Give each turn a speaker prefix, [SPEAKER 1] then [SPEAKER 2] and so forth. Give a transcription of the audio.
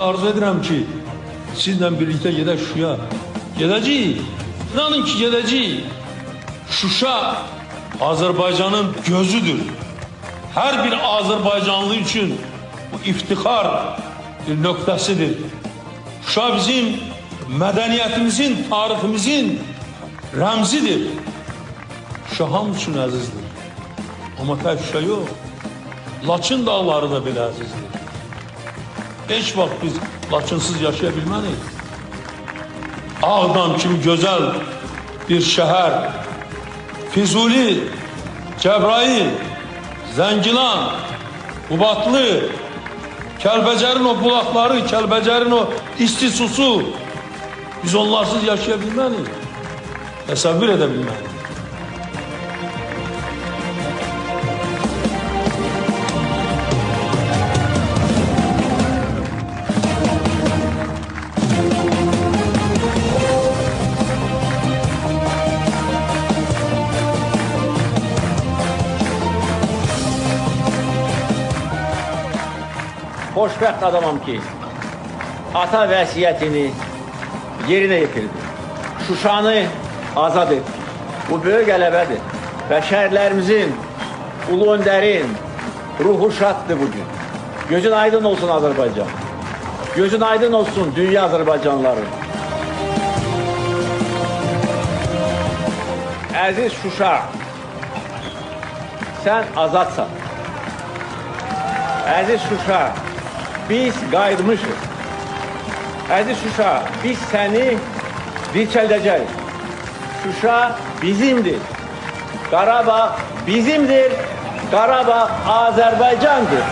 [SPEAKER 1] arzu edirəm ki, sizlə birlikdə gedək Şuşaya. Gedəcəyik. İnanın ki, gedəcəyik. Şuşa Azərbaycanın gözüdür. Hər bir Azərbaycanlı üçün bu iftixar bir nöqtəsidir. Şuşa bizim mədəniyyətimizin, tariximizin rəmzidir. Şuşa hamı üçün əzizdir. Amma tək Şuşa yox. Laçın dağları da belə əzizdir. Beş vakit biz Laçınsız yaşayabilmeliyiz. Ağdam kim güzel bir şehir. Fizuli, Cebrail, Zengilan, Ubatlı, Kelbecer'in o bulakları, Kelbecer'in o isti susu. Biz onlarsız yaşayabilmeliyiz. Tesavvür edebilmeliyiz.
[SPEAKER 2] Xoşbəxt adamam ki, ata vəsiyyətini yerinə yetirdi. Şuşanı azad etdi. Bu böyük qələbədir. Və şəhərlərimizin, ulu öndərin ruhu şaddır bugün. Gözün aydın olsun Azərbaycan. Gözün aydın olsun dünya Azərbaycanlıları. Əziz Şuşa, sən azadsan. Əziz Şuşa, biz qayıtmışıq. Əziz Şuşa, biz səni dirçəldəcəyik. Şuşa bizimdir. Qarabağ bizimdir. Qarabağ Azərbaycandır.